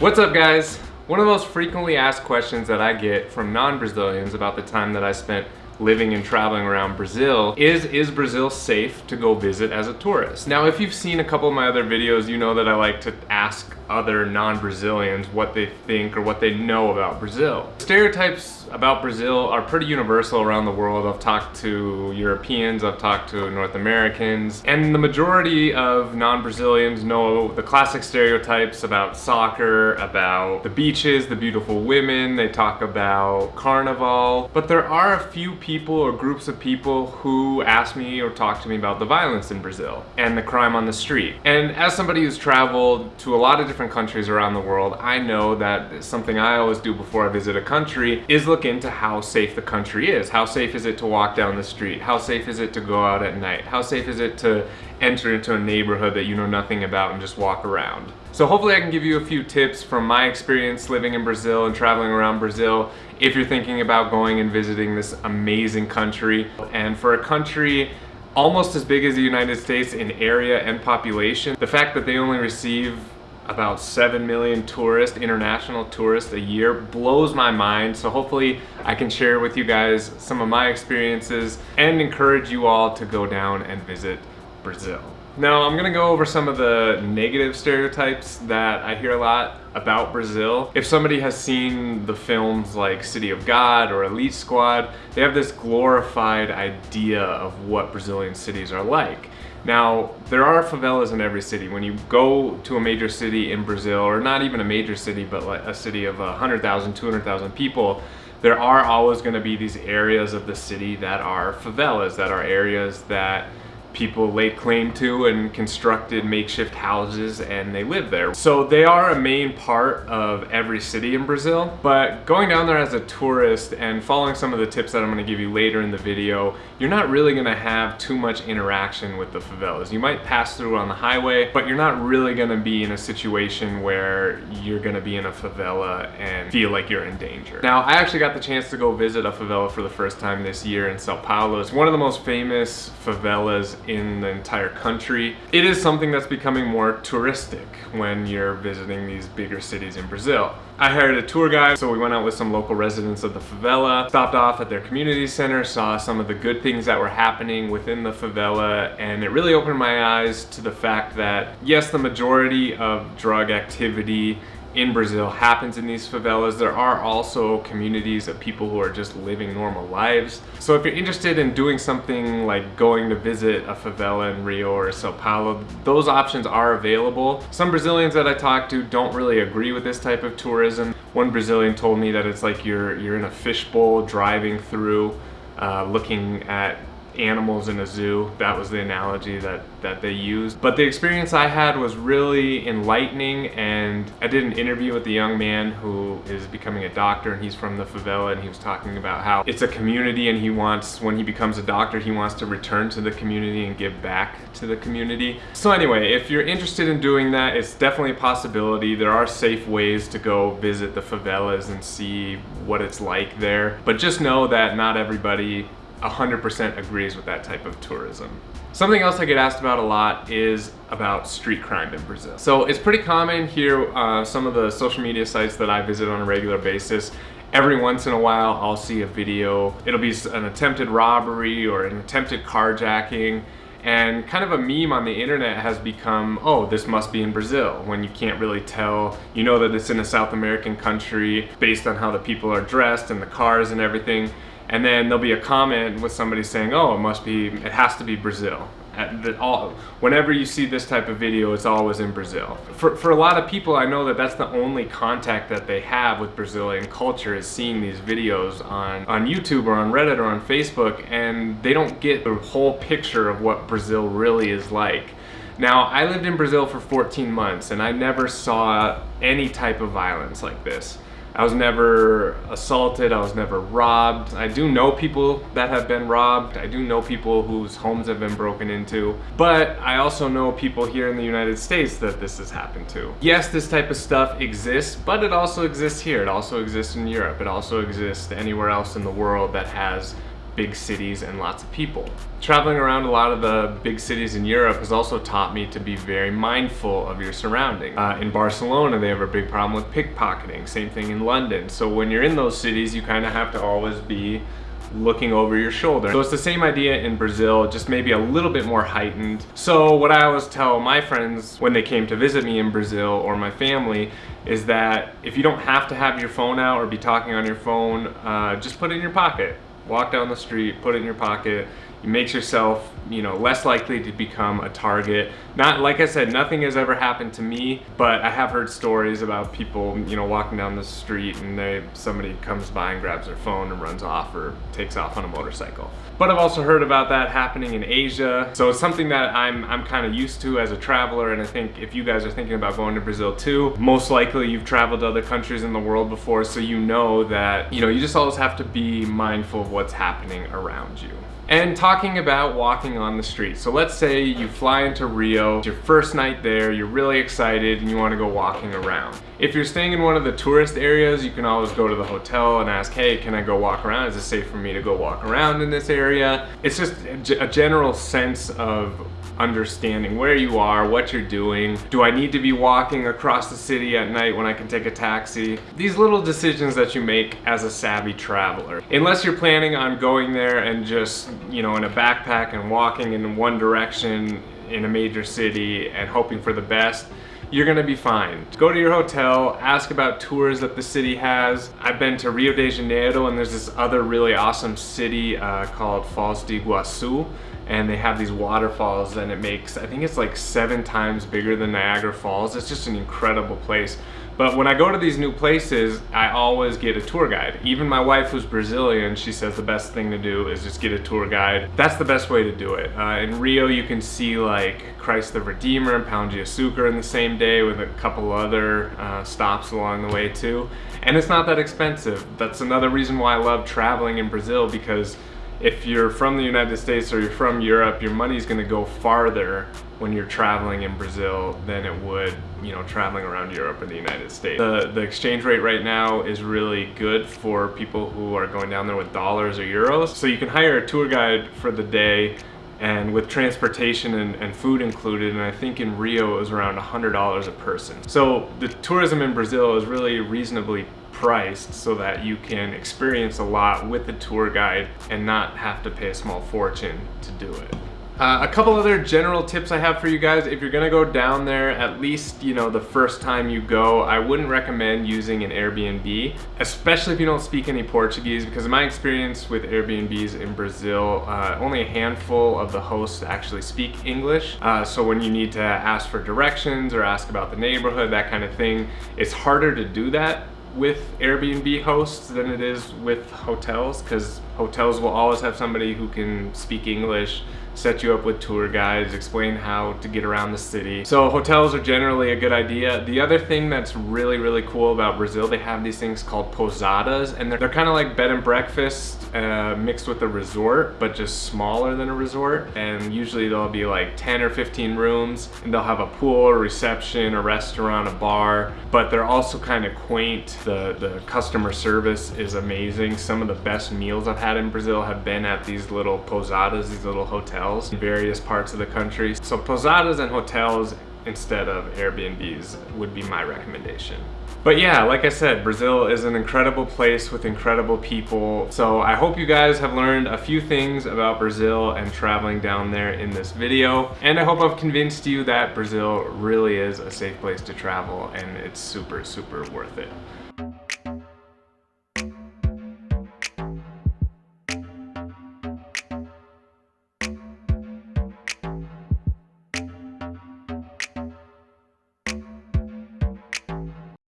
What's up guys? One of the most frequently asked questions that I get from non-Brazilians about the time that I spent living and traveling around Brazil is, is Brazil safe to go visit as a tourist? Now, if you've seen a couple of my other videos, you know that I like to ask other non-Brazilians what they think or what they know about Brazil. Stereotypes about Brazil are pretty universal around the world. I've talked to Europeans, I've talked to North Americans, and the majority of non-Brazilians know the classic stereotypes about soccer, about the beaches, the beautiful women, they talk about carnival, but there are a few people or groups of people who ask me or talk to me about the violence in Brazil and the crime on the street. And as somebody who's traveled to a lot of different countries around the world, I know that something I always do before I visit a country is look into how safe the country is. How safe is it to walk down the street? How safe is it to go out at night? How safe is it to enter into a neighborhood that you know nothing about and just walk around? So hopefully I can give you a few tips from my experience living in Brazil and traveling around Brazil if you're thinking about going and visiting this amazing country. And for a country almost as big as the United States in area and population, the fact that they only receive about 7 million tourists, international tourists a year, blows my mind. So hopefully I can share with you guys some of my experiences and encourage you all to go down and visit Brazil. Now I'm gonna go over some of the negative stereotypes that I hear a lot about Brazil. If somebody has seen the films like City of God or Elite Squad, they have this glorified idea of what Brazilian cities are like. Now, there are favelas in every city. When you go to a major city in Brazil, or not even a major city, but like a city of 100,000, 200,000 people, there are always gonna be these areas of the city that are favelas, that are areas that people laid claim to and constructed makeshift houses and they live there. So they are a main part of every city in Brazil, but going down there as a tourist and following some of the tips that I'm gonna give you later in the video, you're not really gonna have too much interaction with the favelas. You might pass through on the highway, but you're not really gonna be in a situation where you're gonna be in a favela and feel like you're in danger. Now, I actually got the chance to go visit a favela for the first time this year in Sao Paulo. It's one of the most famous favelas in the entire country. It is something that's becoming more touristic when you're visiting these bigger cities in Brazil. I hired a tour guide, so we went out with some local residents of the favela, stopped off at their community center, saw some of the good things that were happening within the favela, and it really opened my eyes to the fact that, yes, the majority of drug activity in Brazil happens in these favelas. There are also communities of people who are just living normal lives. So if you're interested in doing something like going to visit a favela in Rio or Sao Paulo, those options are available. Some Brazilians that I talk to don't really agree with this type of tourism. One Brazilian told me that it's like you're, you're in a fishbowl driving through, uh, looking at animals in a zoo. That was the analogy that, that they used. But the experience I had was really enlightening and I did an interview with a young man who is becoming a doctor and he's from the favela and he was talking about how it's a community and he wants, when he becomes a doctor, he wants to return to the community and give back to the community. So anyway, if you're interested in doing that, it's definitely a possibility. There are safe ways to go visit the favelas and see what it's like there. But just know that not everybody 100% agrees with that type of tourism. Something else I get asked about a lot is about street crime in Brazil. So it's pretty common here, uh, some of the social media sites that I visit on a regular basis, every once in a while I'll see a video. It'll be an attempted robbery or an attempted carjacking and kind of a meme on the internet has become, oh, this must be in Brazil, when you can't really tell. You know that it's in a South American country based on how the people are dressed and the cars and everything and then there'll be a comment with somebody saying, oh, it must be, it has to be Brazil. All, whenever you see this type of video, it's always in Brazil. For, for a lot of people, I know that that's the only contact that they have with Brazilian culture is seeing these videos on, on YouTube or on Reddit or on Facebook, and they don't get the whole picture of what Brazil really is like. Now, I lived in Brazil for 14 months, and I never saw any type of violence like this. I was never assaulted, I was never robbed. I do know people that have been robbed. I do know people whose homes have been broken into. But I also know people here in the United States that this has happened to. Yes, this type of stuff exists, but it also exists here. It also exists in Europe. It also exists anywhere else in the world that has big cities and lots of people. Traveling around a lot of the big cities in Europe has also taught me to be very mindful of your surroundings. Uh, in Barcelona, they have a big problem with pickpocketing. Same thing in London. So when you're in those cities, you kind of have to always be looking over your shoulder. So it's the same idea in Brazil, just maybe a little bit more heightened. So what I always tell my friends when they came to visit me in Brazil or my family is that if you don't have to have your phone out or be talking on your phone, uh, just put it in your pocket. Walk down the street, put it in your pocket, it makes yourself you know less likely to become a target. Not like i said nothing has ever happened to me but i have heard stories about people you know walking down the street and they somebody comes by and grabs their phone and runs off or takes off on a motorcycle. But i've also heard about that happening in asia. So it's something that i'm i'm kind of used to as a traveler and i think if you guys are thinking about going to brazil too most likely you've traveled to other countries in the world before so you know that you know you just always have to be mindful of what's happening around you and talking about walking on the street. So let's say you fly into Rio, it's your first night there, you're really excited and you wanna go walking around. If you're staying in one of the tourist areas, you can always go to the hotel and ask, hey, can I go walk around? Is it safe for me to go walk around in this area? It's just a general sense of understanding where you are, what you're doing. Do I need to be walking across the city at night when I can take a taxi? These little decisions that you make as a savvy traveler. Unless you're planning on going there and just, you know, in a backpack and walking in one direction in a major city and hoping for the best, you're gonna be fine. Go to your hotel, ask about tours that the city has. I've been to Rio de Janeiro and there's this other really awesome city uh, called Foz do Iguaçu and they have these waterfalls and it makes, I think it's like seven times bigger than Niagara Falls. It's just an incredible place. But when I go to these new places, I always get a tour guide. Even my wife who's Brazilian, she says the best thing to do is just get a tour guide. That's the best way to do it. Uh, in Rio, you can see like Christ the Redeemer and Pão de Açúcar in the same day with a couple other uh, stops along the way too. And it's not that expensive. That's another reason why I love traveling in Brazil because if you're from the United States or you're from Europe, your money's gonna go farther when you're traveling in Brazil than it would, you know, traveling around Europe or the United States. The, the exchange rate right now is really good for people who are going down there with dollars or euros. So you can hire a tour guide for the day and with transportation and, and, food included and I think in Rio it was around $100 a person. So the tourism in Brazil is really reasonably priced so that you can experience a lot with the tour guide and not have to pay a small fortune to do it. Uh, a couple other general tips I have for you guys. If you're gonna go down there, at least, you know, the first time you go, I wouldn't recommend using an Airbnb, especially if you don't speak any Portuguese, because in my experience with Airbnbs in Brazil, uh, only a handful of the hosts actually speak English. Uh, so when you need to ask for directions or ask about the neighborhood, that kind of thing, it's harder to do that with Airbnb hosts than it is with hotels because hotels will always have somebody who can speak English set you up with tour guides, explain how to get around the city. So hotels are generally a good idea. The other thing that's really, really cool about Brazil, they have these things called pousadas and they're, they're kind of like bed and breakfast uh, mixed with a resort, but just smaller than a resort. And usually there'll be like 10 or 15 rooms, and they'll have a pool, a reception, a restaurant, a bar, but they're also kind of quaint. The, the customer service is amazing. Some of the best meals I've had in Brazil have been at these little pousadas, these little hotels in various parts of the country. So pousadas and hotels instead of Airbnbs would be my recommendation. But yeah, like I said, Brazil is an incredible place with incredible people. So I hope you guys have learned a few things about Brazil and traveling down there in this video. And I hope I've convinced you that Brazil really is a safe place to travel and it's super, super worth it.